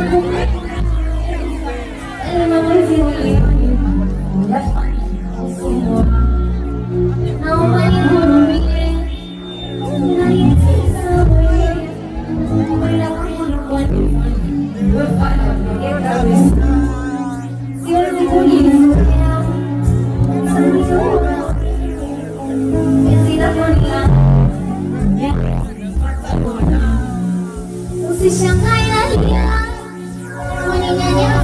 branco. Ele é uma mãezinha ali. Olha só. Se chama Ilaria Thank.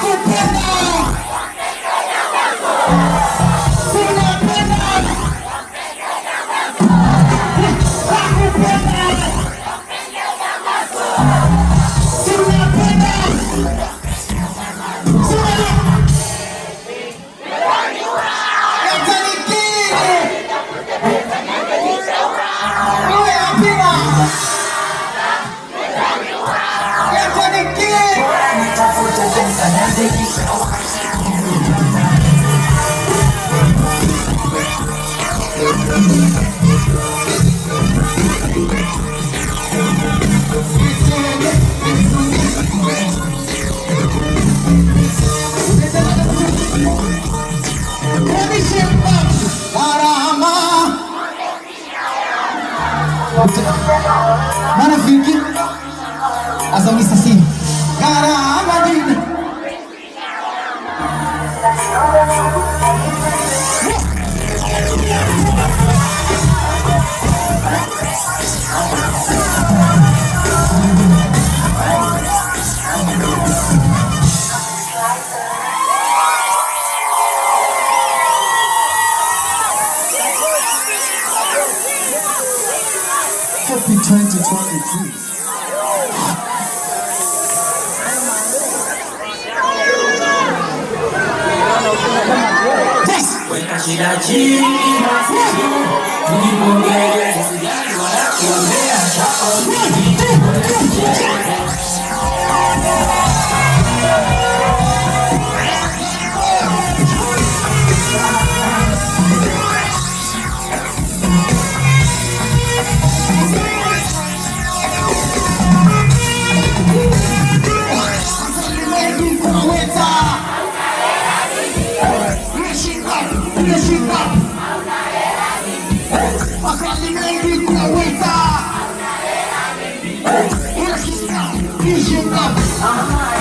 가지 마세요 누님 몸에 대해서 날 원하고 내가 잡아내니 Aha.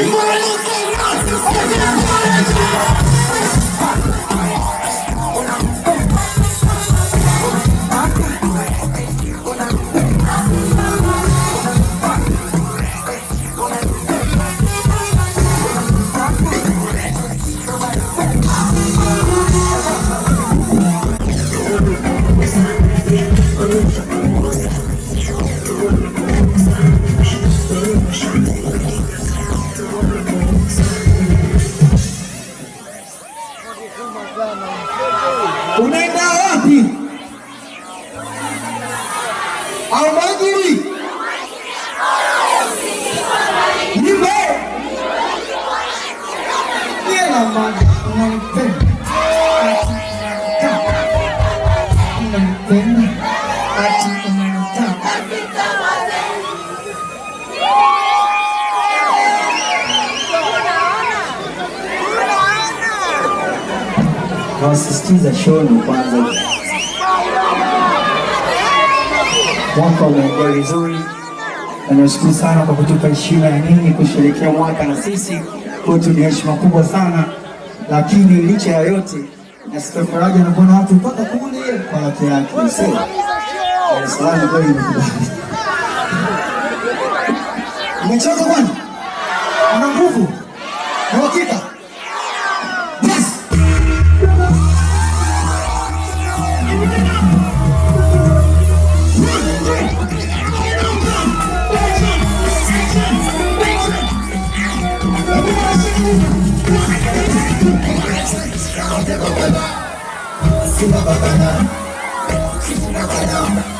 Before I say no, nawasisitiza shoni kwanza. Mwaka umeendelea vizuri, na nashukuru sana kwa kutupa heshima ya nini kusherehekea mwaka na sisi. Kwetu ni heshima kubwa sana, lakini licha ya yote nasikia faraja na kuona watu mpaka kule kwa watu yake Salama kweli nimekubali. Umechoka bwana? Una nguvu? Na uhakika? Simba Bagana Simba Bagana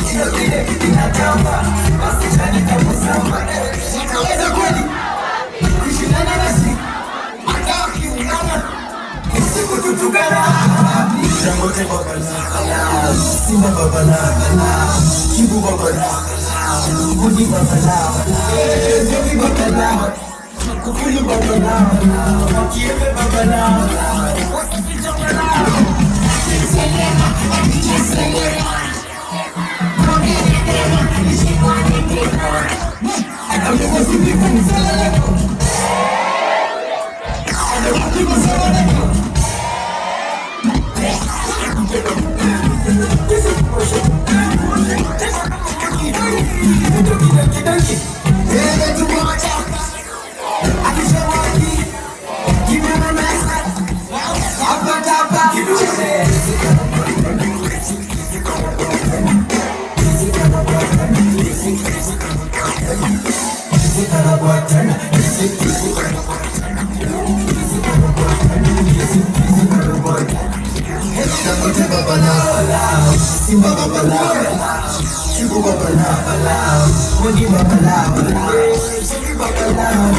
Yes. Kuzima muziki. Unaweza kweli kushindana nasi hata ukiungana usiku tutukana Dangote babala, Simba babala, Kibu babala, Gudi babala, Zobi babala, Kukulu babala, Kiebe babala, babalaw Hindi babalaw Sige babalaw